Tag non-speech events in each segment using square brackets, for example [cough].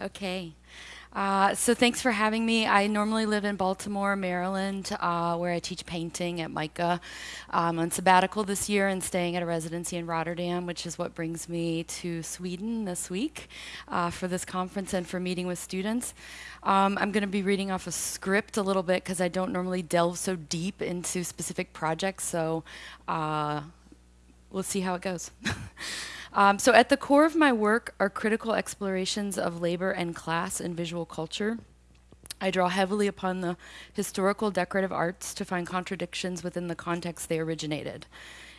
Okay. Uh, so thanks for having me. I normally live in Baltimore, Maryland, uh, where I teach painting at MICA. I'm on sabbatical this year and staying at a residency in Rotterdam, which is what brings me to Sweden this week uh, for this conference and for meeting with students. Um, I'm going to be reading off a script a little bit because I don't normally delve so deep into specific projects, so uh, we'll see how it goes. [laughs] Um, so at the core of my work are critical explorations of labor and class in visual culture. I draw heavily upon the historical decorative arts to find contradictions within the context they originated.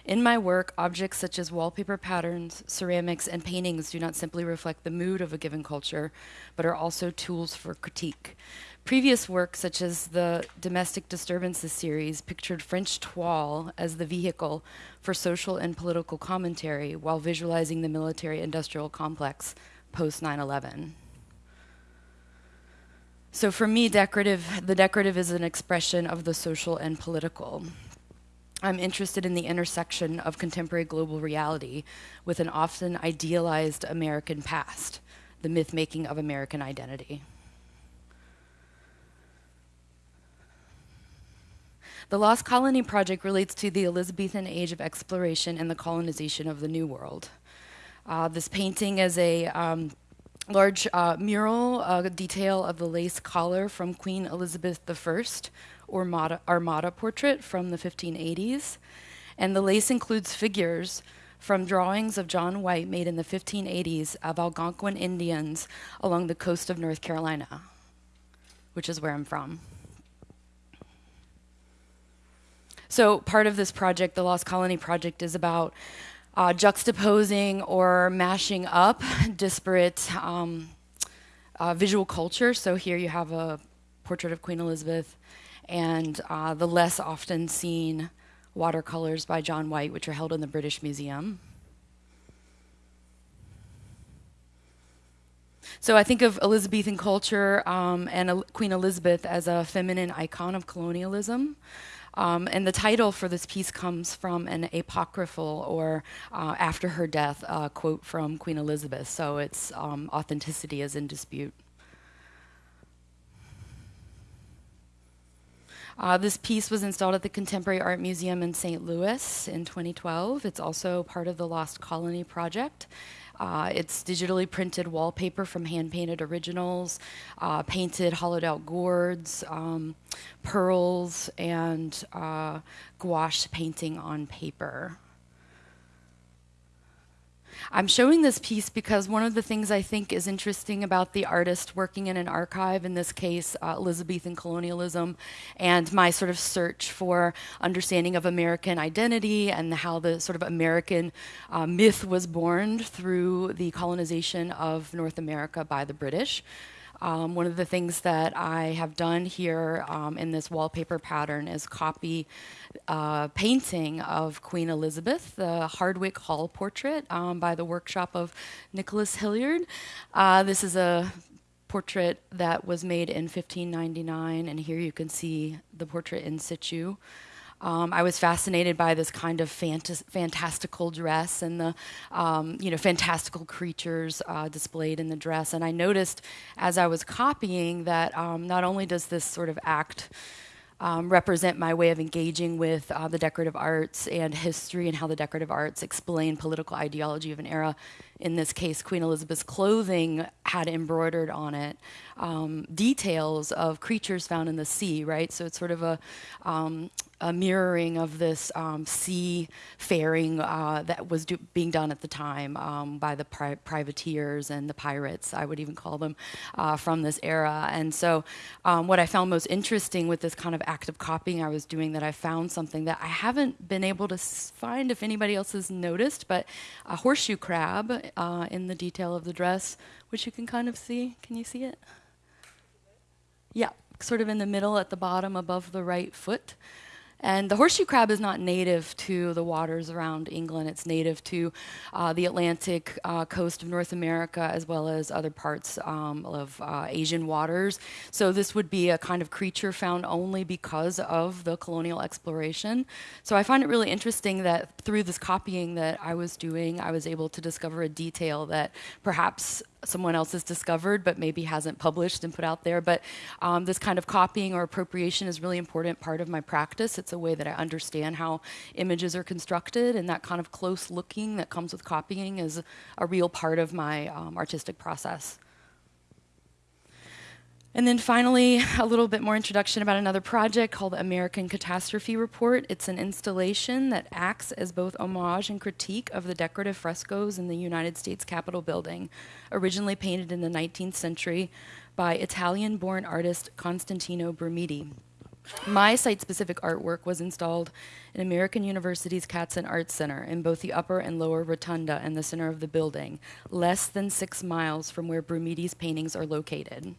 In my work, objects such as wallpaper patterns, ceramics, and paintings do not simply reflect the mood of a given culture, but are also tools for critique. Previous work, such as the Domestic Disturbances series, pictured French toile as the vehicle for social and political commentary while visualizing the military industrial complex post 9 11. So for me, decorative, the decorative is an expression of the social and political. I'm interested in the intersection of contemporary global reality with an often idealized American past, the myth making of American identity. The Lost Colony Project relates to the Elizabethan age of exploration and the colonization of the New World. Uh, this painting is a um, large uh, mural uh, detail of the lace collar from Queen Elizabeth I, or Armada, Armada portrait from the 1580s. And the lace includes figures from drawings of John White made in the 1580s of Algonquin Indians along the coast of North Carolina, which is where I'm from. So part of this project, the Lost Colony Project, is about uh, juxtaposing or mashing up [laughs] disparate um, uh, visual culture. So here you have a portrait of Queen Elizabeth and uh, the less often seen watercolors by John White, which are held in the British Museum. So I think of Elizabethan culture um, and Queen Elizabeth as a feminine icon of colonialism. Um, and the title for this piece comes from an apocryphal or uh, after her death uh, quote from Queen Elizabeth. So its um, authenticity is in dispute. Uh, this piece was installed at the Contemporary Art Museum in St. Louis in 2012. It's also part of the Lost Colony project. Uh, it's digitally printed wallpaper from hand-painted originals, uh, painted hollowed out gourds, um, pearls, and uh, gouache painting on paper. I'm showing this piece because one of the things I think is interesting about the artist working in an archive, in this case, uh, Elizabethan colonialism, and my sort of search for understanding of American identity and how the sort of American uh, myth was born through the colonization of North America by the British. Um, one of the things that I have done here um, in this wallpaper pattern is copy uh, painting of Queen Elizabeth, the Hardwick Hall portrait um, by the workshop of Nicholas Hilliard. Uh, this is a portrait that was made in 1599, and here you can see the portrait in situ. Um, I was fascinated by this kind of fantas fantastical dress and the um, you know fantastical creatures uh, displayed in the dress. And I noticed as I was copying that um, not only does this sort of act um, represent my way of engaging with uh, the decorative arts and history and how the decorative arts explain political ideology of an era. In this case, Queen Elizabeth's clothing had embroidered on it um, details of creatures found in the sea, right? So it's sort of a, um, a mirroring of this um, seafaring uh, that was do being done at the time um, by the pri privateers and the pirates, I would even call them, uh, from this era. And so um, what I found most interesting with this kind of active copying I was doing that I found something that I haven't been able to find if anybody else has noticed, but a horseshoe crab uh, in the detail of the dress, which you can kind of see. Can you see it? Yeah, sort of in the middle at the bottom above the right foot. And the horseshoe crab is not native to the waters around England. It's native to uh, the Atlantic uh, coast of North America as well as other parts um, of uh, Asian waters. So this would be a kind of creature found only because of the colonial exploration. So I find it really interesting that through this copying that I was doing, I was able to discover a detail that perhaps someone else has discovered but maybe hasn't published and put out there. But um, this kind of copying or appropriation is really important part of my practice. It's a way that I understand how images are constructed, and that kind of close looking that comes with copying is a real part of my um, artistic process. And then finally, [laughs] a little bit more introduction about another project called the American Catastrophe Report. It's an installation that acts as both homage and critique of the decorative frescoes in the United States Capitol building, originally painted in the 19th century by Italian born artist Constantino Brumidi. My site specific artwork was installed in American University's Katzen Arts Center in both the upper and lower rotunda in the center of the building, less than six miles from where Brumidi's paintings are located.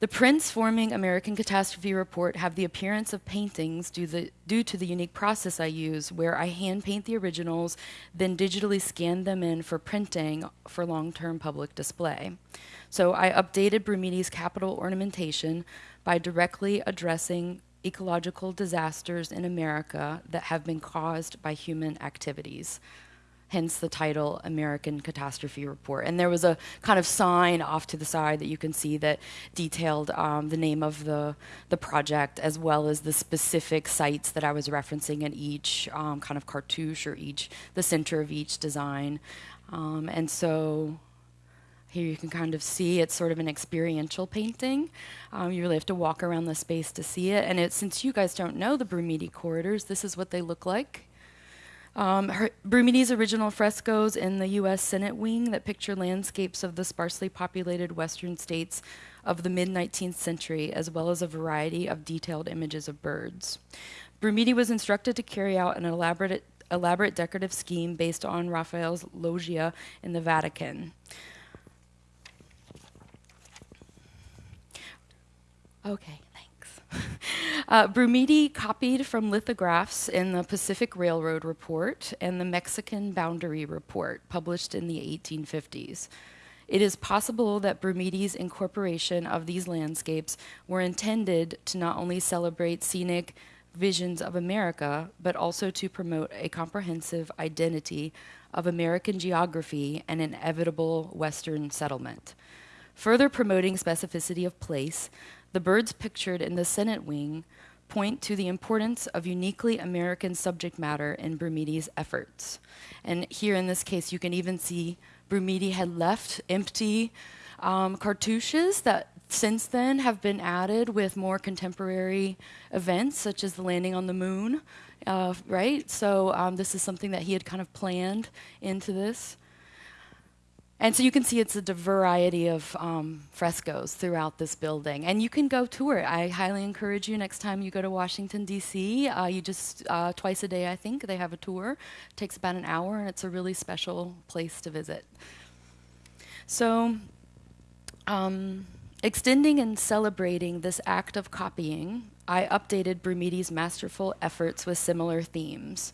The prints forming American Catastrophe Report have the appearance of paintings due, the, due, to the unique process I use, where I hand paint the originals, then digitally scan them in for printing for long term public display. So I updated Brumidi's Capitol ornamentation by directly addressing ecological disasters in America that have been caused by human activities hence the title American Catastrophe Report. And there was a kind of sign off to the side that you can see that detailed um, the name of the, the project as well as the specific sites that I was referencing in each um, kind of cartouche or each, the center of each design. Um, and so here you can kind of see it's sort of an experiential painting. Um, you really have to walk around the space to see it. And it, since you guys don't know the Brumidi corridors, this is what they look like. Um, original frescoes in the U.S. Senate wing that picture landscapes of the sparsely populated western states of the mid 19th century, as well as a variety of detailed images of birds. Brumidi was instructed to carry out an elaborate, elaborate decorative scheme based on Raphael's loggia in the Vatican. Okay. [laughs] Uh, Brumidi copied from lithographs in the Pacific Railroad Report and the Mexican Boundary Report, published in the 1850s. It is possible that Brumidi's incorporation of these landscapes were intended to not only celebrate scenic visions of America, but also to promote a comprehensive identity of American geography and inevitable Western settlement. Further promoting specificity of place, the birds pictured in the Senate wing point to the importance of uniquely American subject matter in Brumidi's efforts. And here in this case, you can even see Brumidi had left empty um, cartouches that since then have been added with more contemporary events, such as the landing on the moon, uh, right? So um, this is something that he had kind of planned into this. And so you can see it's a variety of um, frescoes throughout this building. And you can go tour it. I highly encourage you next time you go to Washington, D.C., uh, you just, uh, twice a day, I think, they have a tour. It takes about an hour, and it's a really special place to visit. So, um, extending and celebrating this act of copying, I updated Brumidi's masterful efforts with similar themes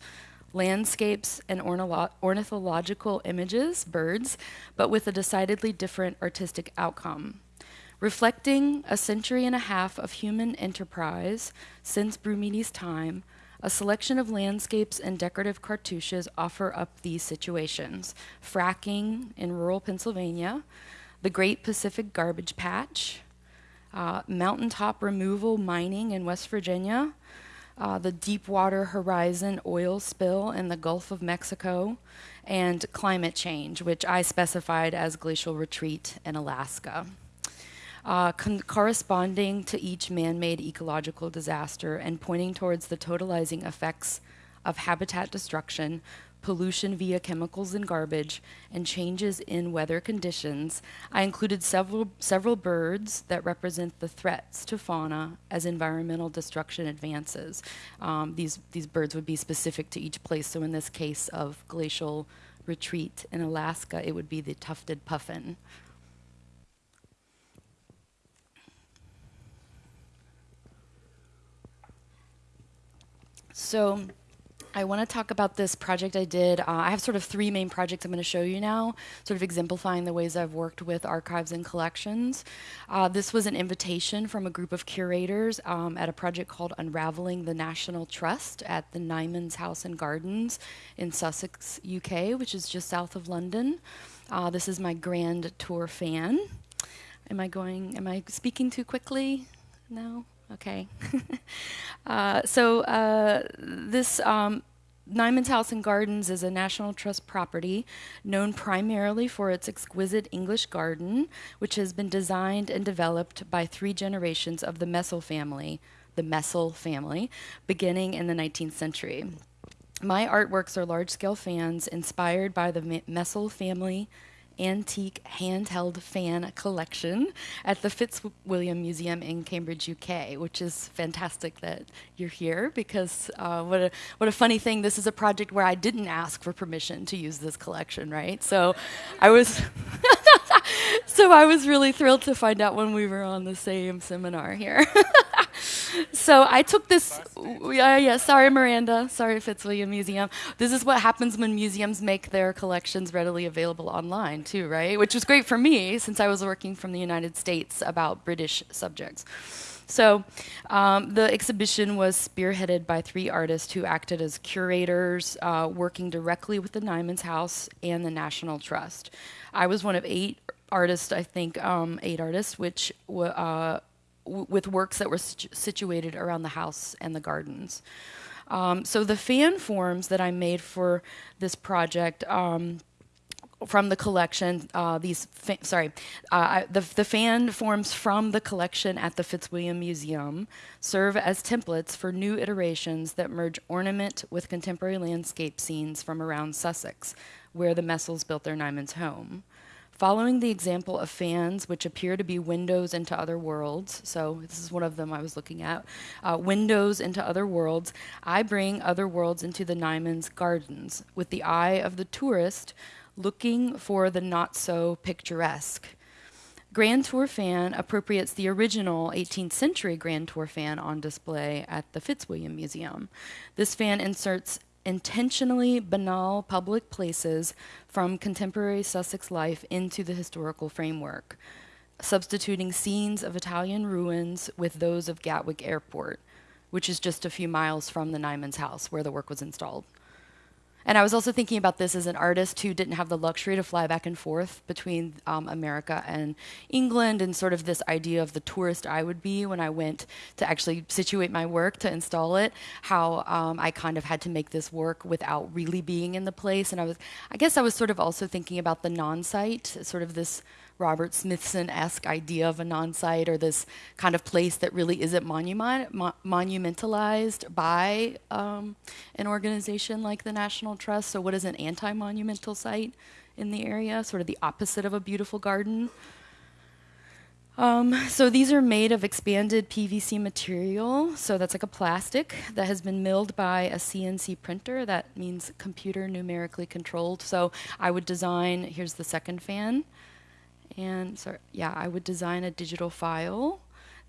landscapes, and ornithological images, birds, but with a decidedly different artistic outcome. Reflecting a century and a half of human enterprise since Brumidi's time, a selection of landscapes and decorative cartouches offer up these situations fracking in rural Pennsylvania, the Great Pacific Garbage Patch, uh, mountaintop removal mining in West Virginia, uh, the Deepwater Horizon oil spill in the Gulf of Mexico, and climate change, which I specified as glacial retreat in Alaska. Uh, corresponding to each man made ecological disaster and pointing towards the totalizing effects of habitat destruction pollution via chemicals and garbage, and changes in weather conditions, I included several, several birds that represent the threats to fauna as environmental destruction advances. Um, these, these birds would be specific to each place. So in this case of glacial retreat in Alaska, it would be the tufted puffin. So I want to talk about this project I did. Uh, I have sort of three main projects I'm going to show you now, sort of exemplifying the ways I've worked with archives and collections. Uh, this was an invitation from a group of curators um, at a project called Unraveling the National Trust at the Nymans House and Gardens in Sussex, UK, which is just south of London. Uh, this is my grand tour fan. Am I going, am I speaking too quickly? No? Okay. [laughs] uh, so uh, this um, Nymans House and Gardens is a National Trust property known primarily for its exquisite English garden, which has been designed and developed by three generations of the Messel family, the Messel family, beginning in the 19th century. My artworks are large-scale fans inspired by the Messel family antique handheld fan collection at the Fitzwilliam Museum in Cambridge, UK, which is fantastic that you're here because uh, what a what a funny thing. This is a project where I didn't ask for permission to use this collection, right? So I was [laughs] so I was really thrilled to find out when we were on the same seminar here. [laughs] [laughs] so I took this. Yeah, yeah. Sorry, Miranda. Sorry, Fitzwilliam Museum. This is what happens when museums make their collections readily available online, too, right? Which was great for me since I was working from the United States about British subjects. So um, the exhibition was spearheaded by three artists who acted as curators, uh, working directly with the Nymans House and the National Trust. I was one of eight artists, I think, um, eight artists, which uh, with works that were situ situated around the house and the gardens. Um, so the fan forms that I made for this project um, from the collection, uh, these sorry, uh, the the fan forms from the collection at the Fitzwilliam Museum serve as templates for new iterations that merge ornament with contemporary landscape scenes from around Sussex, where the Messels built their Nymans home. Following the example of fans, which appear to be windows into other worlds, so this is one of them I was looking at, uh, windows into other worlds, I bring other worlds into the Nymans Gardens with the eye of the tourist looking for the not so picturesque. Grand Tour fan appropriates the original 18th century Grand Tour fan on display at the Fitzwilliam Museum. This fan inserts intentionally banal public places from contemporary Sussex life into the historical framework, substituting scenes of Italian ruins with those of Gatwick Airport, which is just a few miles from the Nymans house where the work was installed. And I was also thinking about this as an artist who didn't have the luxury to fly back and forth between um, America and England, and sort of this idea of the tourist I would be when I went to actually situate my work to install it. How um, I kind of had to make this work without really being in the place, and I was, I guess, I was sort of also thinking about the non-site, sort of this Robert Smithson-esque idea of a non-site or this kind of place that really isn't monument, mo monumentalized by um, an organization like the National Trust. So what is an anti-monumental site in the area? Sort of the opposite of a beautiful garden. Um, so these are made of expanded PVC material. So that's like a plastic that has been milled by a CNC printer. That means computer numerically controlled. So I would design, here's the second fan. And so, yeah, I would design a digital file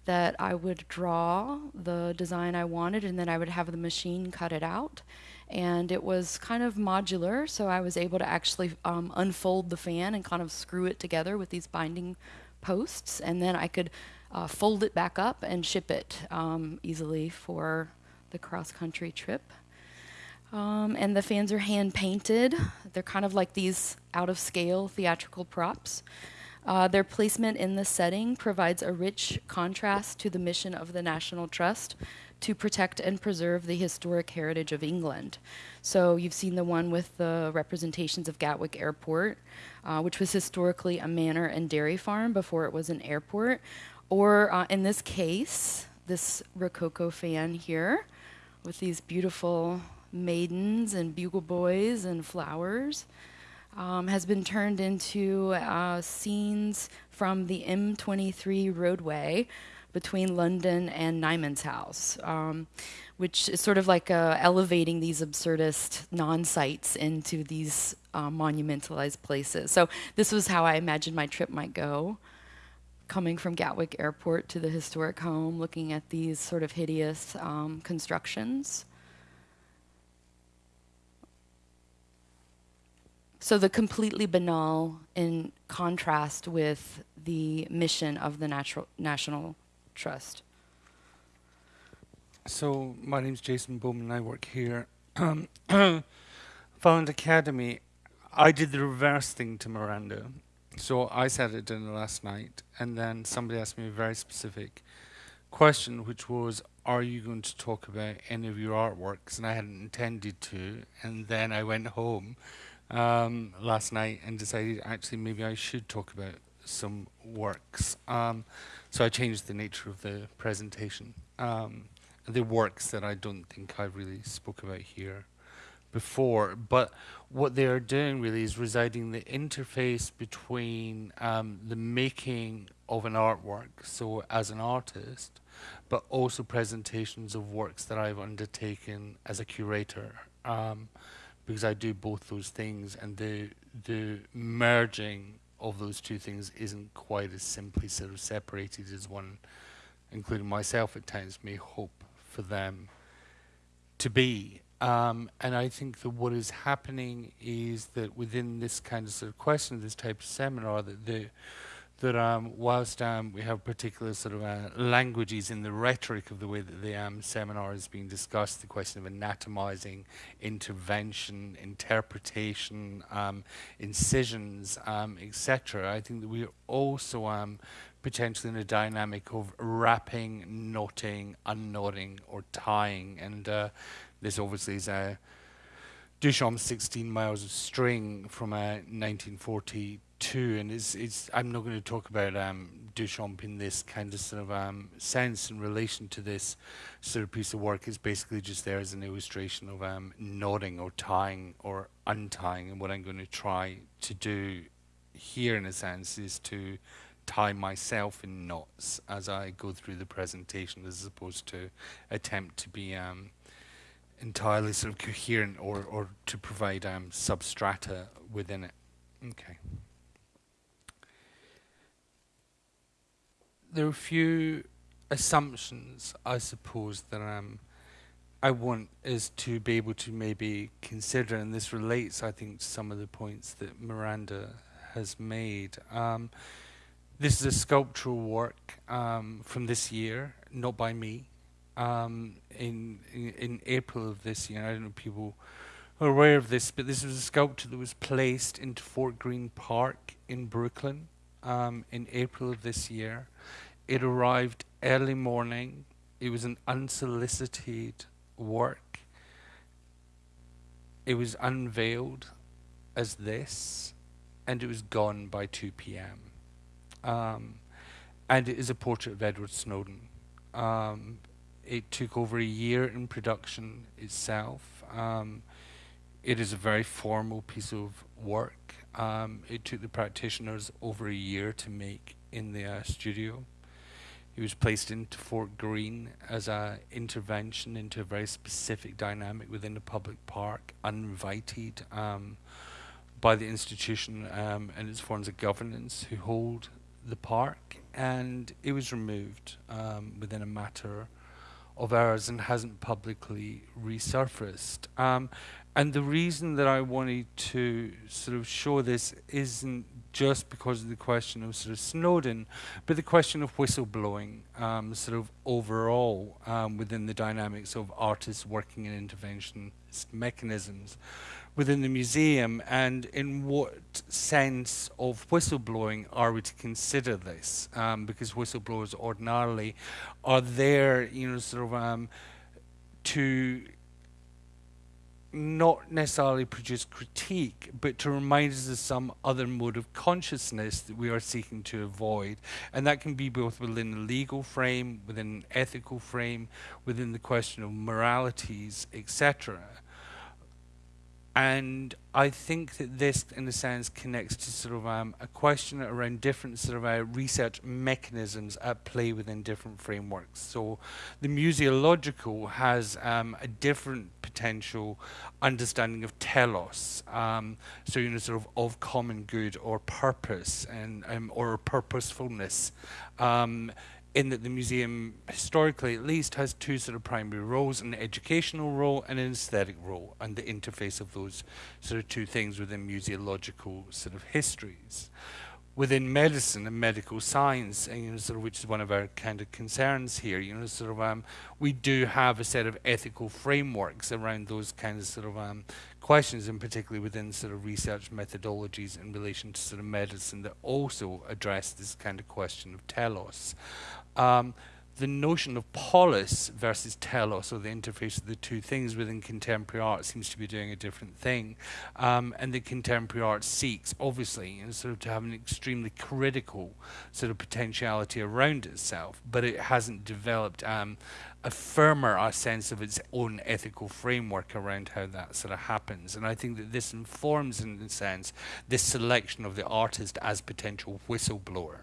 that I would draw the design I wanted, and then I would have the machine cut it out. And it was kind of modular, so I was able to actually um, unfold the fan and kind of screw it together with these binding posts, and then I could uh, fold it back up and ship it um, easily for the cross-country trip. Um, and the fans are hand painted. They're kind of like these out of scale theatrical props. Uh, their placement in the setting provides a rich contrast to the mission of the National Trust to protect and preserve the historic heritage of England. So you've seen the one with the representations of Gatwick Airport, uh, which was historically a manor and dairy farm before it was an airport. Or uh, in this case, this Rococo fan here with these beautiful maidens and bugle boys and flowers um, has been turned into uh, scenes from the M23 roadway between London and Nymans House, um, which is sort of like uh, elevating these absurdist non-sites into these uh, monumentalized places. So this was how I imagined my trip might go, coming from Gatwick Airport to the historic home, looking at these sort of hideous um, constructions. So the completely banal in contrast with the mission of the natural, National Trust. So my name is Jason Bowman. I work here. [clears throat] Valand Academy. I did the reverse thing to Miranda. So I sat at dinner last night, and then somebody asked me a very specific question, which was, "Are you going to talk about any of your artworks?" And I hadn't intended to. And then I went home um, last night and decided actually maybe I should talk about some works. Um, so I changed the nature of the presentation. Um, the works that I don't think I really spoke about here before, but what they are doing really is residing the interface between um, the making of an artwork, so as an artist, but also presentations of works that I've undertaken as a curator, um, because I do both those things, and the the merging of those two things isn't quite as simply sort of separated as one, including myself at times, may hope for them to be. Um, and I think that what is happening is that within this kind of sort of question, this type of seminar, that the that um, whilst um, we have particular sort of uh, languages in the rhetoric of the way that the um, seminar is being discussed, the question of anatomizing, intervention, interpretation, um, incisions, um, etc. I think that we are also um, potentially in a dynamic of wrapping, knotting, unknotting, or tying, and uh, this obviously is a Duchamp's 16 Miles of String from uh, 1942, and it's, it's, I'm not going to talk about um, Duchamp in this kind of sort of um, sense in relation to this sort of piece of work. It's basically just there as an illustration of um, knotting or tying or untying, and what I'm going to try to do here, in a sense, is to tie myself in knots as I go through the presentation, as opposed to attempt to be um, entirely sort of coherent or, or to provide um, substrata within it. Okay. There are a few assumptions, I suppose, that um, I want is to be able to maybe consider, and this relates, I think, to some of the points that Miranda has made. Um, this is a sculptural work um, from this year, not by me um, in, in, in April of this year. I don't know if people are aware of this, but this was a sculpture that was placed into Fort Greene Park in Brooklyn um, in April of this year. It arrived early morning. It was an unsolicited work. It was unveiled as this, and it was gone by 2 p.m. Um, and it is a portrait of Edward Snowden. Um, it took over a year in production itself. Um, it is a very formal piece of work. Um, it took the practitioners over a year to make in the uh, studio. He was placed into Fort Greene as an intervention into a very specific dynamic within the public park, uninvited um, by the institution um, and its forms of governance who hold the park, and it was removed um, within a matter of hours and hasn't publicly resurfaced. Um, and the reason that I wanted to sort of show this isn't just because of the question of sort of Snowden, but the question of whistleblowing, um, sort of overall um, within the dynamics of artists working in intervention mechanisms within the museum. And in what sense of whistleblowing are we to consider this? Um, because whistleblowers ordinarily are there you know sort of um, to not necessarily produce critique, but to remind us of some other mode of consciousness that we are seeking to avoid. And that can be both within the legal frame, within an ethical frame, within the question of moralities, etc. And I think that this, in a sense, connects to sort of um, a question around different sort of uh, research mechanisms at play within different frameworks. So the museological has um, a different potential understanding of telos, um, so you know, sort of of common good or purpose and um, or purposefulness. In that the museum, historically at least, has two sort of primary roles an educational role and an aesthetic role, and the interface of those sort of two things within museological sort of histories. Within medicine and medical science, and, you know, sort of which is one of our kind of concerns here, you know, sort of um, we do have a set of ethical frameworks around those kinds of sort of um, questions, and particularly within sort of research methodologies in relation to sort of medicine that also address this kind of question of telos um, the notion of polis versus telos, or the interface of the two things within contemporary art, seems to be doing a different thing. Um, and the contemporary art seeks, obviously, you know, sort of to have an extremely critical sort of potentiality around itself, but it hasn't developed um, a firmer uh, sense of its own ethical framework around how that sort of happens. And I think that this informs, in a sense, this selection of the artist as potential whistleblower.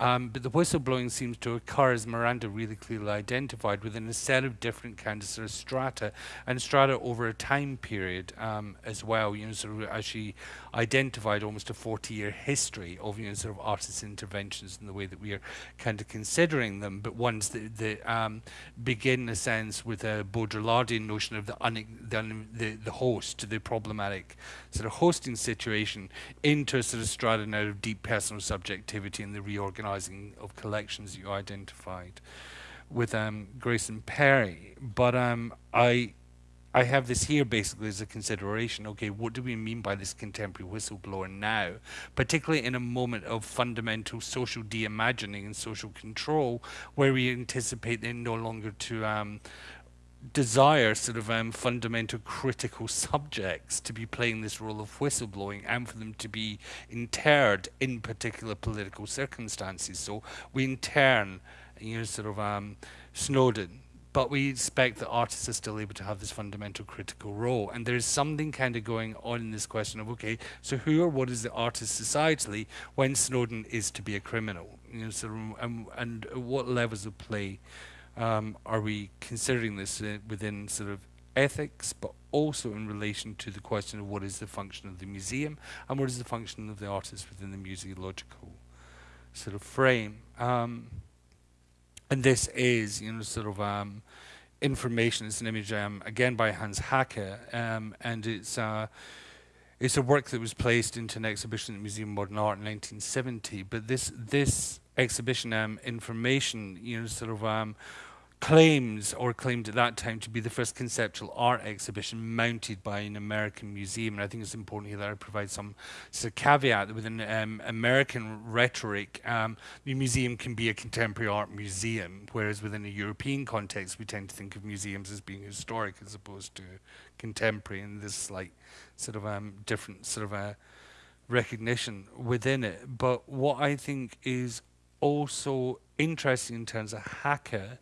Um, but the whistleblowing seems to occur, as Miranda really clearly identified, within a set of different kinds of, sort of strata, and strata over a time period um, as well. You know, sort of as she identified almost a 40-year history of you know sort of artist interventions in the way that we are kind of considering them, but ones that, that um, begin, in a sense, with a Baudrillardian notion of the, the, the the host, the problematic sort of hosting situation, into a sort of strata now of deep personal subjectivity and the reorganizing of collections you identified with um, Grayson Perry. But um, I I have this here basically as a consideration. Okay, what do we mean by this contemporary whistleblower now? Particularly in a moment of fundamental social de-imagining and social control, where we anticipate them no longer to um, desire sort of um, fundamental critical subjects to be playing this role of whistleblowing and for them to be interred in particular political circumstances. So we intern, you know, sort of um, Snowden, but we expect that artists are still able to have this fundamental critical role. And there's something kind of going on in this question of, okay, so who or what is the artist societally when Snowden is to be a criminal? You know, of, um, and what levels of play um, are we considering this uh, within sort of ethics, but also in relation to the question of what is the function of the museum and what is the function of the artist within the museological sort of frame. Um, and this is, you know, sort of um, information. It's an image um, again by Hans Haacke, um, and it's uh, it's a work that was placed into an exhibition at the Museum of Modern Art in 1970. But this this exhibition um, information, you know, sort of um, claims or claimed at that time to be the first conceptual art exhibition mounted by an American museum. And I think it's important here that I provide some sort of caveat that within um, American rhetoric, um, the museum can be a contemporary art museum, whereas within a European context, we tend to think of museums as being historic as opposed to contemporary, and this like sort of um, different sort of a recognition within it. But what I think is also interesting in terms of Haacke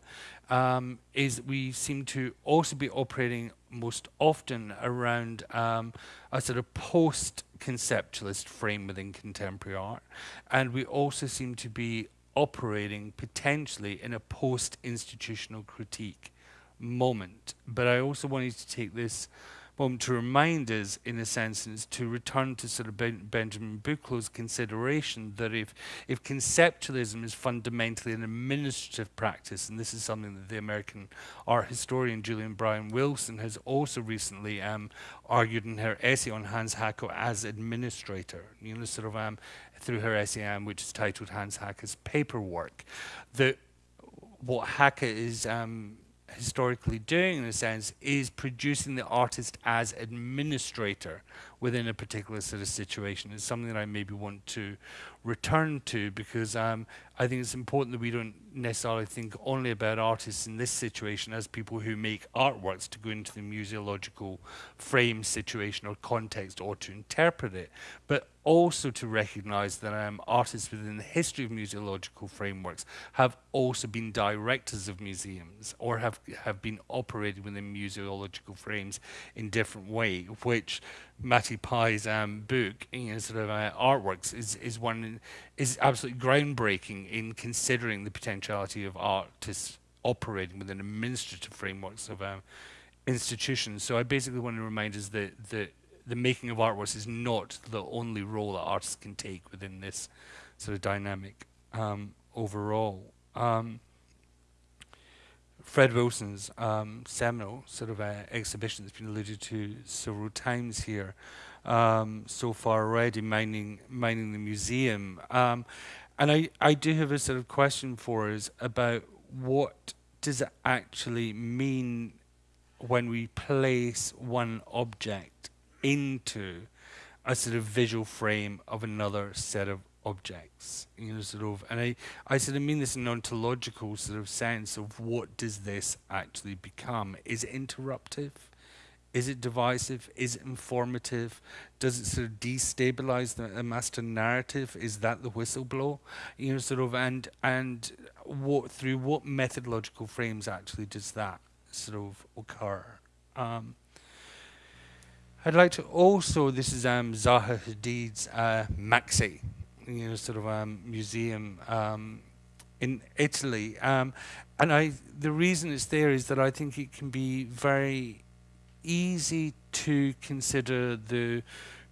um, is we seem to also be operating most often around um, a sort of post-conceptualist frame within contemporary art. And we also seem to be operating potentially in a post-institutional critique moment. But I also wanted to take this moment to remind us, in a sense, is to return to sort of ben Benjamin Buchloh's consideration that if, if conceptualism is fundamentally an administrative practice, and this is something that the American art historian Julia Bryan-Wilson has also recently um, argued in her essay on Hans Haacke as administrator, you know, sort of um, through her essay, um, which is titled Hans Haacke's Paperwork, that what Haacke is um, historically doing in a sense is producing the artist as administrator within a particular sort of situation. It's something that I maybe want to return to because um, I think it's important that we don't necessarily think only about artists in this situation as people who make artworks to go into the museological frame situation or context or to interpret it, but also to recognize that um, artists within the history of museological frameworks have also been directors of museums or have, have been operated within museological frames in different way, which Matty Pye's um, book, you know, sort of uh, artworks, is is one is absolutely groundbreaking in considering the potentiality of artists operating within administrative frameworks of um, institutions. So I basically want to remind us that the the making of artworks is not the only role that artists can take within this sort of dynamic um, overall. Um, Fred Wilson's um, seminal sort of uh, exhibition that's been alluded to several times here um, so far already, mining mining the museum. Um, and I, I do have a sort of question for us about what does it actually mean when we place one object into a sort of visual frame of another set of objects you know sort of and i i sort of mean this in an ontological sort of sense of what does this actually become? Is it interruptive? Is it divisive? Is it informative? Does it sort of destabilize the, master narrative? Is that the whistleblower? You know sort of and and what through what methodological frames actually does that sort of occur? Um, I'd like to also, this is um, Zaha Hadid's uh, MAXXI, you know, sort of um, museum um, in Italy. Um, and I, the reason it's there is that I think it can be very easy to consider the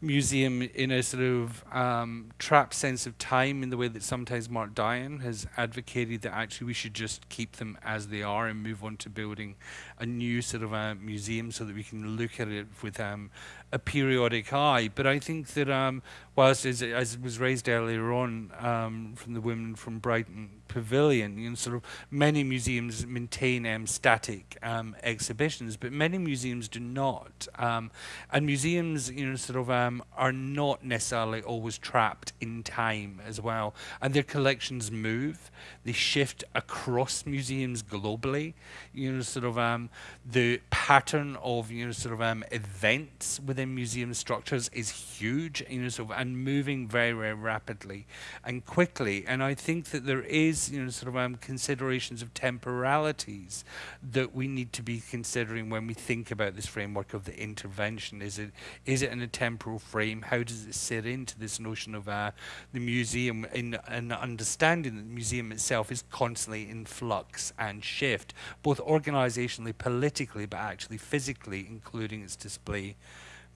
museum in a sort of um, trapped sense of time in the way that sometimes Mark Dion has advocated that actually we should just keep them as they are and move on to building a new sort of a museum so that we can look at it with um, a periodic eye. But I think that um, whilst as, as was raised earlier on um, from the women from Brighton Pavilion, you know, sort of many museums maintain um, static um, exhibitions, but many museums do not. Um, and museums, you know, sort of um, are not necessarily always trapped in time as well. And their collections move, they shift across museums globally. You know, sort of um, the pattern of you know sort of um, events within museum structures is huge. You know, sort of and moving very, very rapidly and quickly. And I think that there is, you know, sort of um, considerations of temporalities that we need to be considering when we think about this framework of the intervention. Is it is it in a temporal frame? How does it sit into this notion of uh, the museum in an understanding that the museum itself is constantly in flux and shift, both organizationally, politically, but actually physically, including its display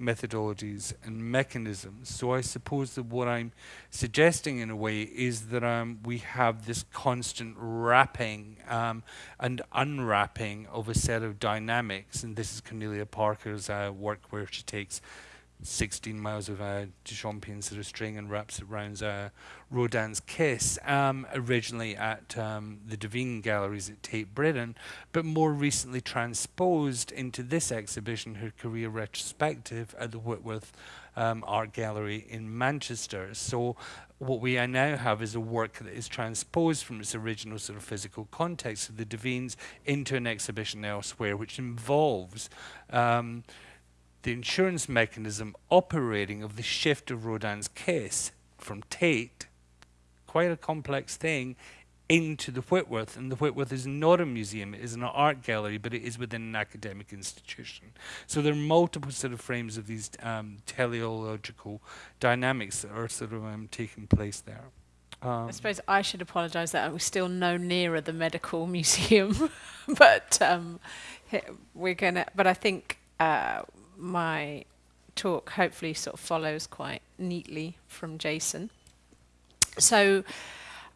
methodologies and mechanisms. So I suppose that what I'm suggesting in a way is that um, we have this constant wrapping um, and unwrapping of a set of dynamics. And this is Cornelia Parker's uh, work where she takes 16 miles of uh, Duchampian sort of string and wraps it around uh, Rodin's Kiss, um, originally at um, the Duveen Galleries at Tate Britain, but more recently transposed into this exhibition, her career retrospective at the Whitworth um, Art Gallery in Manchester. So what we now have is a work that is transposed from its original sort of physical context of the Duveens into an exhibition elsewhere, which involves um, the insurance mechanism operating of the shift of Rodin's Kiss from Tate, quite a complex thing, into the Whitworth. And the Whitworth is not a museum, it is an art gallery, but it is within an academic institution. So there are multiple sort of frames of these um, teleological dynamics that are sort of um, taking place there. Um, I suppose I should apologise that we're still no nearer the medical [laughs] museum, [laughs] but um, we're gonna. But I think uh, my talk hopefully sort of follows quite neatly from Jason. So,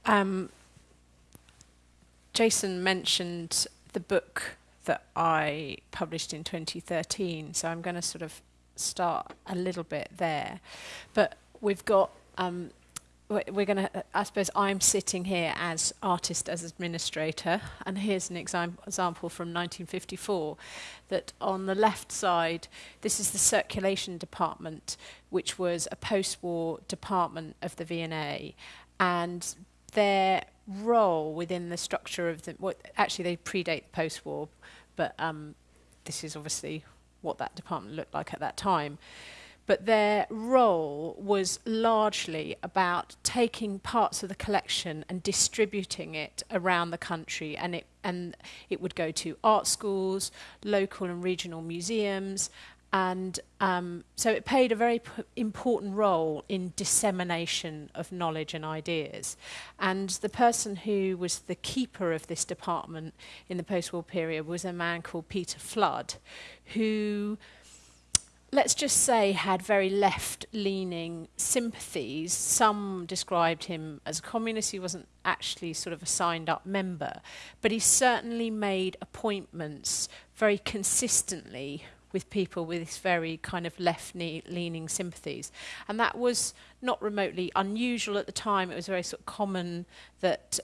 um, Jason mentioned the book that I published in 2013, so I'm going to sort of start a little bit there. But we've got um, we're going to, I suppose I'm sitting here as artist, as administrator, and here's an exam example from 1954 that on the left side, this is the circulation department, which was a post-war department of the V&A, and their role within the structure of the, well, actually they predate the post-war, but um, this is obviously what that department looked like at that time but their role was largely about taking parts of the collection and distributing it around the country and it and it would go to art schools local and regional museums and um, so it played a very important role in dissemination of knowledge and ideas. And the person who was the keeper of this department in the post-war period was a man called Peter Flood, who let's just say, had very left leaning sympathies. Some described him as a communist. He wasn't actually sort of a signed up member, but he certainly made appointments very consistently with people with very kind of left leaning sympathies. And that was not remotely unusual at the time. It was very sort of common that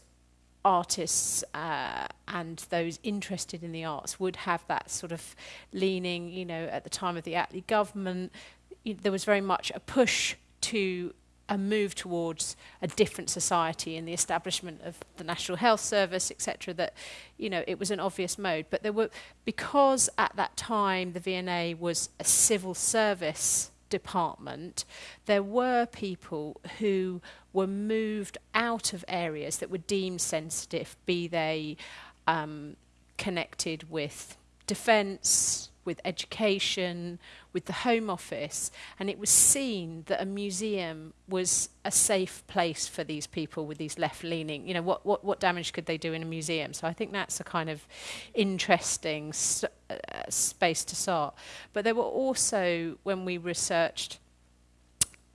artists uh, and those interested in the arts would have that sort of leaning, you know, at the time of the Attlee government, there was very much a push to a move towards a different society and the establishment of the National Health Service, etc., that, you know, it was an obvious mode. But there were, because at that time the V&A was a civil service department, there were people who were moved out of areas that were deemed sensitive, be they um, connected with defence, with education, with the Home Office, and it was seen that a museum was a safe place for these people with these left-leaning. You know, what, what, what damage could they do in a museum? So I think that's a kind of interesting uh, space to start. But there were also, when we researched,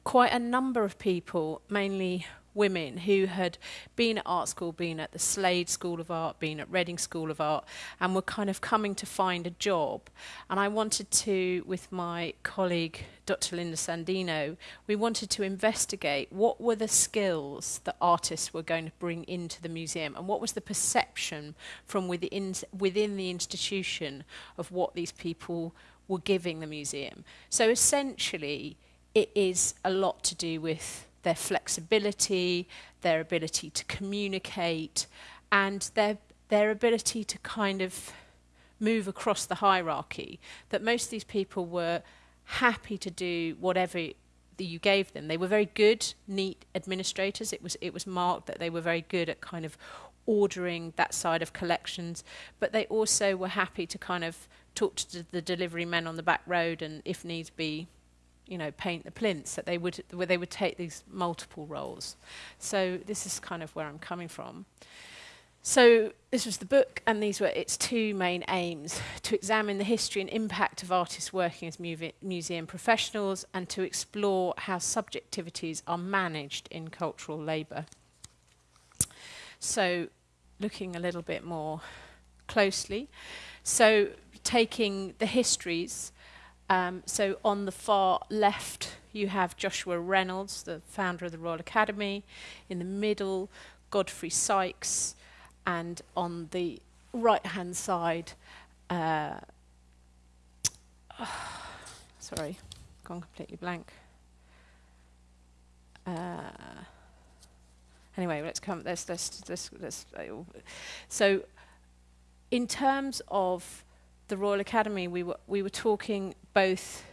quite a number of people, mainly women who had been at art school, been at the Slade School of Art, been at Reading School of Art, and were kind of coming to find a job. And I wanted to, with my colleague Dr. Linda Sandino, we wanted to investigate what were the skills that artists were going to bring into the museum and what was the perception from within, within the institution of what these people were giving the museum. So essentially, it is a lot to do with their flexibility, their ability to communicate, and their, their ability to kind of move across the hierarchy. That most of these people were happy to do whatever that you gave them. They were very good, neat administrators. It was it was marked that they were very good at kind of ordering that side of collections, but they also were happy to kind of talk to the delivery men on the back road and, if needs be, you know, paint the plinths, that they would, where they would take these multiple roles. So this is kind of where I'm coming from. So this was the book, and these were its two main aims, to examine the history and impact of artists working as museum professionals and to explore how subjectivities are managed in cultural labour. So looking a little bit more closely, so taking the histories um, so on the far left, you have Joshua Reynolds, the founder of the Royal Academy. In the middle, Godfrey Sykes. And on the right-hand side, uh, oh, [sighs] sorry, gone completely blank. Uh, anyway, let's come. Let's let's let's. let's uh, so, in terms of the Royal Academy, we were, we were talking both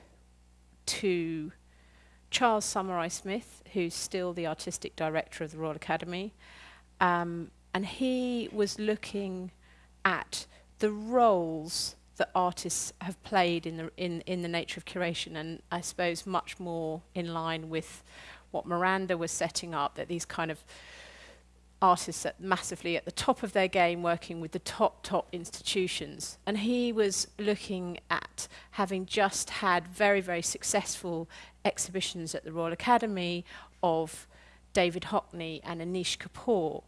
to Charles Saumarez Smith, who's still the artistic director of the Royal Academy, um, and he was looking at the roles that artists have played in the in in the nature of curation, and I suppose much more in line with what Miranda was setting up that these kind of artists at massively at the top of their game working with the top top institutions. And he was looking at having just had very very successful exhibitions at the Royal Academy of David Hockney and Anish Kapoor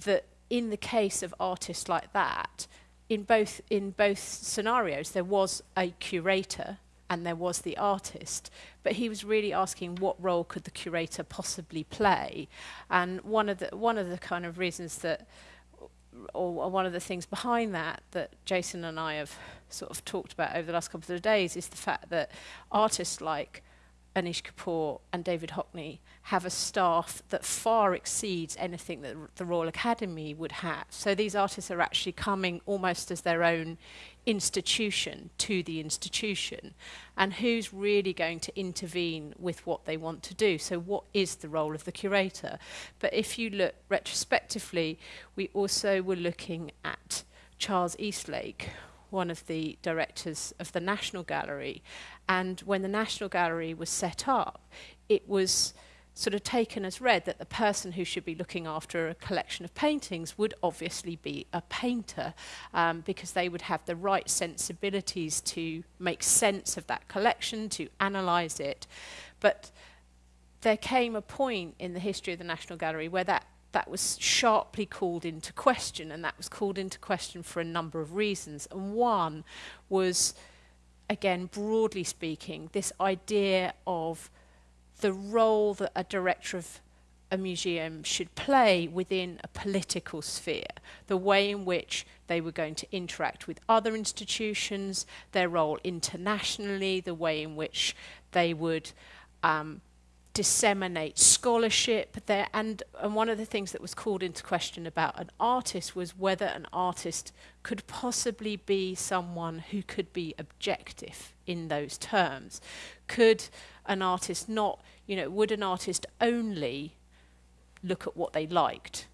that in the case of artists like that in both in both scenarios there was a curator and there was the artist. But he was really asking what role could the curator possibly play. And one of the one of the kind of reasons that or one of the things behind that that Jason and I have sort of talked about over the last couple of days is the fact that artists like Anish Kapoor and David Hockney have a staff that far exceeds anything that the Royal Academy would have. So these artists are actually coming almost as their own institution to the institution. And who's really going to intervene with what they want to do? So what is the role of the curator? But if you look retrospectively, we also were looking at Charles Eastlake, one of the directors of the National Gallery. And when the National Gallery was set up, it was sort of taken as read that the person who should be looking after a collection of paintings would obviously be a painter um, because they would have the right sensibilities to make sense of that collection, to analyse it. But there came a point in the history of the National Gallery where that that was sharply called into question, and that was called into question for a number of reasons. And one was, again, broadly speaking, this idea of the role that a director of a museum should play within a political sphere, the way in which they were going to interact with other institutions, their role internationally, the way in which they would um, disseminate scholarship there. And, and one of the things that was called into question about an artist was whether an artist could possibly be someone who could be objective in those terms. Could an artist not, you know, would an artist only look at what they liked?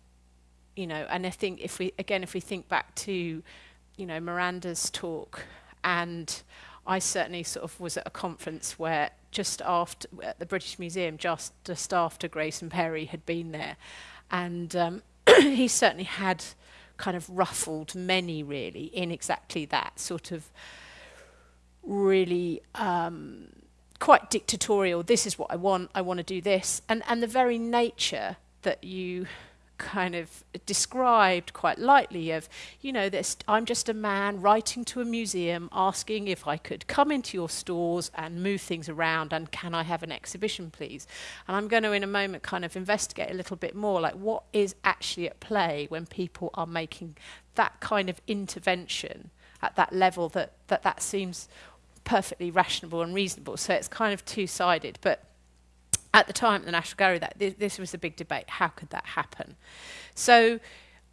You know, and I think if we, again, if we think back to, you know, Miranda's talk, and I certainly sort of was at a conference where just after, at the British Museum, just, just after and Perry had been there, and um, [clears throat] he certainly had kind of ruffled many really in exactly that sort of really um, quite dictatorial. This is what I want. I want to do this, and and the very nature that you kind of described quite lightly of, you know, this I'm just a man writing to a museum asking if I could come into your stores and move things around and can I have an exhibition please? And I'm going to in a moment kind of investigate a little bit more like what is actually at play when people are making that kind of intervention at that level that that, that seems perfectly rational and reasonable. So it's kind of two-sided, but at the time at the National Gallery, that th this was a big debate. How could that happen? So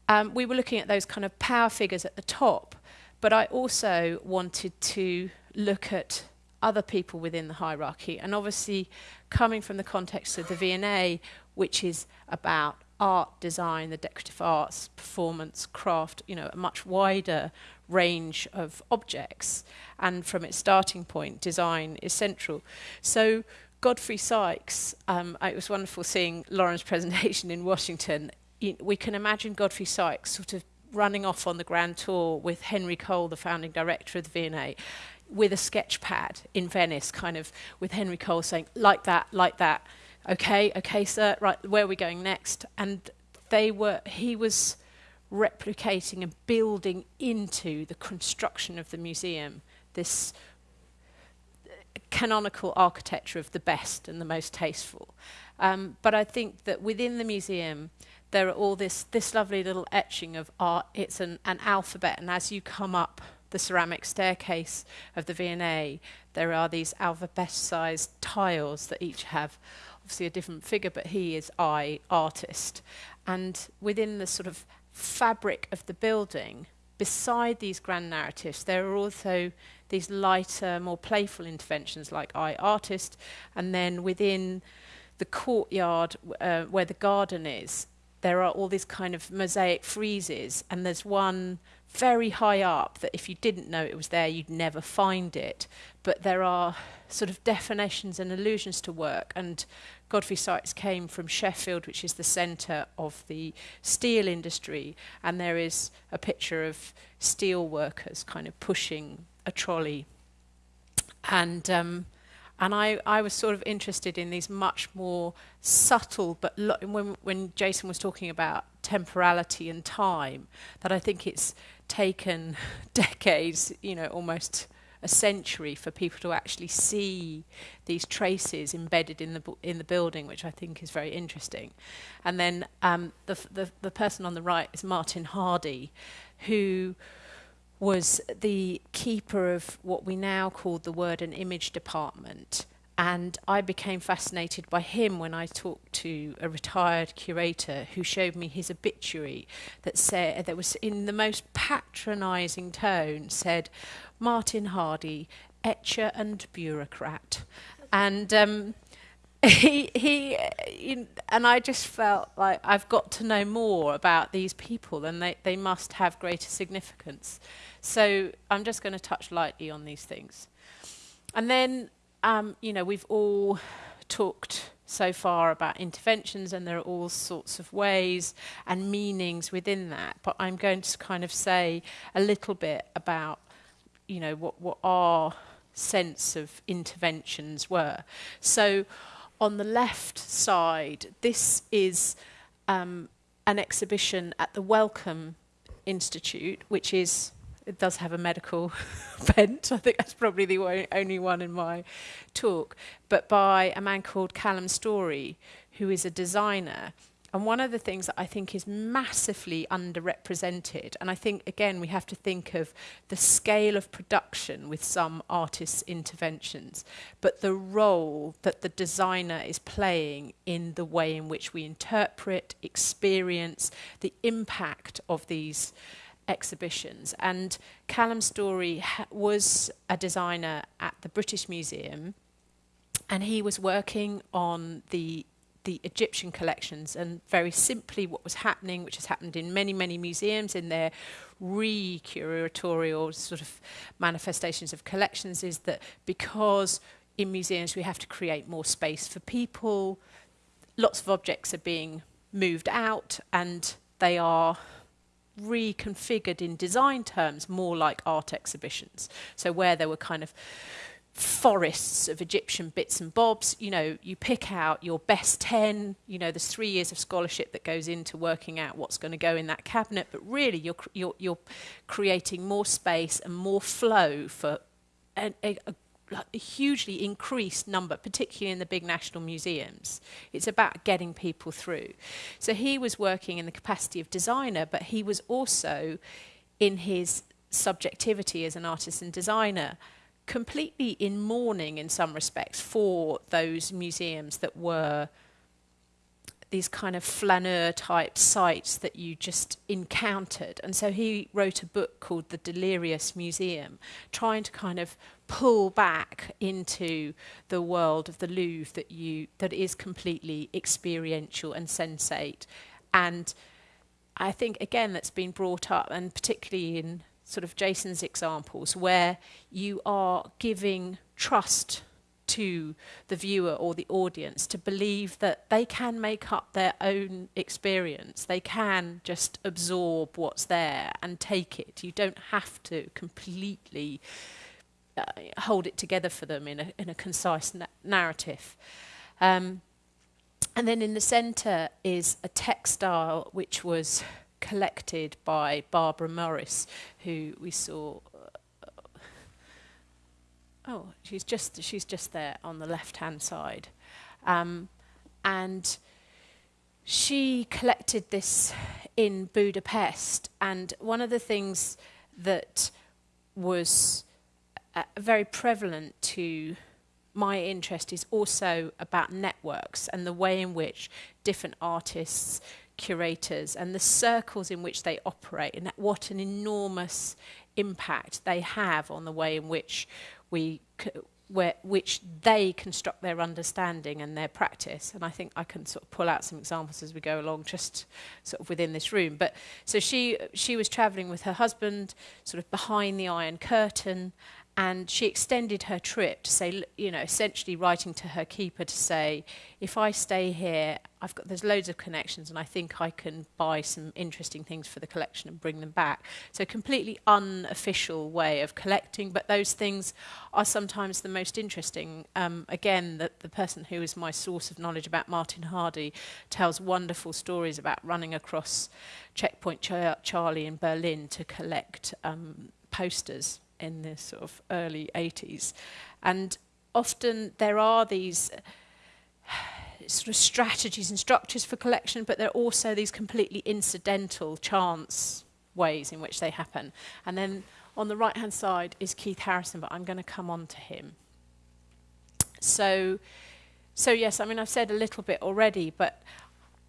um, we were looking at those kind of power figures at the top, but I also wanted to look at other people within the hierarchy. And obviously, coming from the context of the V&A, which is about art, design, the decorative arts, performance, craft, you know, a much wider range of objects. And from its starting point, design is central. So Godfrey Sykes, um, it was wonderful seeing Lauren's presentation in Washington. We can imagine Godfrey Sykes sort of running off on the grand tour with Henry Cole, the founding director of the V&A, with a sketch pad in Venice, kind of with Henry Cole saying, like that, like that, okay, okay, sir, right, where are we going next? And they were, he was replicating and building into the construction of the museum this canonical architecture of the best and the most tasteful. Um, but I think that within the museum, there are all this, this lovely little etching of art. It's an, an alphabet, and as you come up the ceramic staircase of the V&A, there are these alphabet-sized tiles that each have obviously a different figure, but he is I, artist. And within the sort of fabric of the building, beside these grand narratives, there are also these lighter, more playful interventions like I Artist, and then within the courtyard uh, where the garden is, there are all these kind of mosaic friezes, and there's one very high up that if you didn't know it was there, you'd never find it. But there are sort of definitions and allusions to work, and Godfrey Sykes came from Sheffield, which is the centre of the steel industry, and there is a picture of steel workers kind of pushing a trolley. And um, and I, I was sort of interested in these much more subtle, but when, when Jason was talking about temporality and time, that I think it's taken [laughs] decades, you know, almost a century for people to actually see these traces embedded in the in the building, which I think is very interesting. And then um, the, the the person on the right is Martin Hardie, who was the keeper of what we now call the word and image department. And I became fascinated by him when I talked to a retired curator who showed me his obituary that said that was in the most patronizing tone said Martin Hardie, etcher and bureaucrat. And um, [laughs] he, he, and I just felt like I've got to know more about these people and they, they must have greater significance. So I'm just going to touch lightly on these things. And then, um, you know, we've all talked so far about interventions, and there are all sorts of ways and meanings within that. But I'm going to kind of say a little bit about, you know, what, what our sense of interventions were. So, on the left side, this is um, an exhibition at the Wellcome Institute, which is it does have a medical [laughs] bent. I think that's probably the only one in my talk, but by a man called Calum Storrie, who is a designer. And one of the things that I think is massively underrepresented, and I think, again, we have to think of the scale of production with some artists' interventions, but the role that the designer is playing in the way in which we interpret, experience, the impact of these exhibitions. And Calum Storrie was a designer at the British Museum, and he was working on the the Egyptian collections and very simply what was happening, which has happened in many, many museums in their re-curatorial sort of manifestations of collections, is that because in museums we have to create more space for people, lots of objects are being moved out and they are reconfigured in design terms more like art exhibitions. So where there were kind of forests of Egyptian bits and bobs, you know, you pick out your best 10, you know, there's three years of scholarship that goes into working out what's going to go in that cabinet, but really you're, you're, you're creating more space and more flow for a, a a hugely increased number, particularly in the big national museums. It's about getting people through. So he was working in the capacity of designer, but he was also, in his subjectivity as an artist and designer, completely in mourning in some respects for those museums that were these kind of flaneur type sites that you just encountered. And so he wrote a book called The Delirious Museum, trying to kind of pull back into the world of the Louvre that you that is completely experiential and sensate. And I think again that's been brought up and particularly in sort of Jason's examples where you are giving trust to the viewer or the audience to believe that they can make up their own experience. They can just absorb what's there and take it. You don't have to completely uh, hold it together for them in a, in a concise na narrative. Um, and then in the centre is a textile which was collected by Barbara Morris, who we saw Oh, she's just she's just there on the left-hand side, um, and she collected this in Budapest. And one of the things that was uh, very prevalent to my interest is also about networks and the way in which different artists, curators and the circles in which they operate and what an enormous impact they have on the way in which we where, which they construct their understanding and their practice. And I think I can sort of pull out some examples as we go along, just sort of within this room. But so she she was travelling with her husband, sort of behind the iron curtain, and she extended her trip to say, you know, essentially writing to her keeper to say, if I stay here, I've got there's loads of connections, and I think I can buy some interesting things for the collection and bring them back. So completely unofficial way of collecting, but those things are sometimes the most interesting. Um, again, the, the person who is my source of knowledge about Martin Hardie tells wonderful stories about running across Checkpoint Char Charlie in Berlin to collect um, posters in the sort of early 80s. And often there are these uh, sort of strategies and structures for collection, but there are also these completely incidental chance ways in which they happen. And then on the right hand side is Keith Harrison, but I'm going to come on to him. So, so yes, I mean, I've said a little bit already, but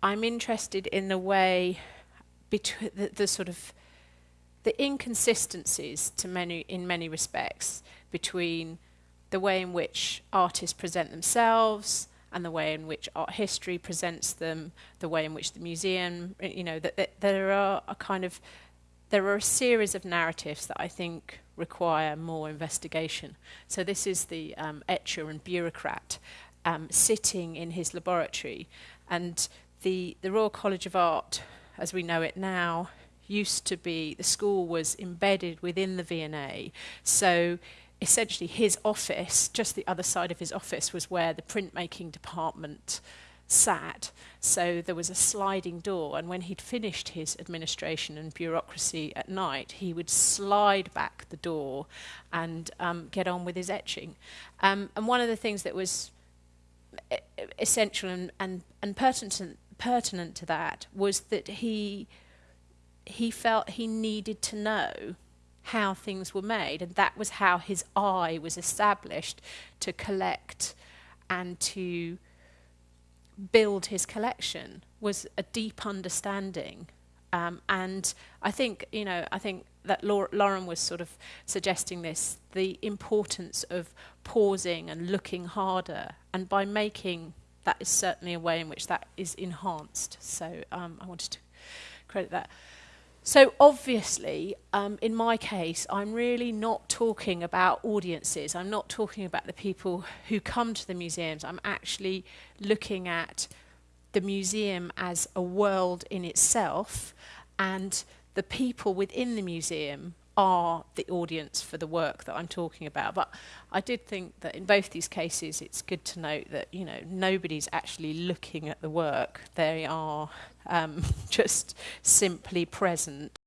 I'm interested in the way between the, the sort of the inconsistencies to many, in many respects between the way in which artists present themselves and the way in which art history presents them, the way in which the museum, you know, that, that there are a kind of, there are a series of narratives that I think require more investigation. So this is the um, etcher and bureaucrat um, sitting in his laboratory. And the, the Royal College of Art, as we know it now, used to be, the school was embedded within the V&A. So essentially his office, just the other side of his office, was where the printmaking department sat. So there was a sliding door, and when he'd finished his administration and bureaucracy at night, he would slide back the door and um, get on with his etching. Um, and one of the things that was essential and, and, and pertinent, pertinent to that was that he he felt he needed to know how things were made, and that was how his eye was established to collect and to build his collection was a deep understanding. Um, and I think, you know, I think that Lauren was sort of suggesting this, the importance of pausing and looking harder. And by making, that is certainly a way in which that is enhanced. So um, I wanted to credit that. So obviously, um, in my case, I'm really not talking about audiences. I'm not talking about the people who come to the museums. I'm actually looking at the museum as a world in itself, and the people within the museum are the audience for the work that I'm talking about. But I did think that in both these cases, it's good to note that you know nobody's actually looking at the work; they are um, [laughs] just simply present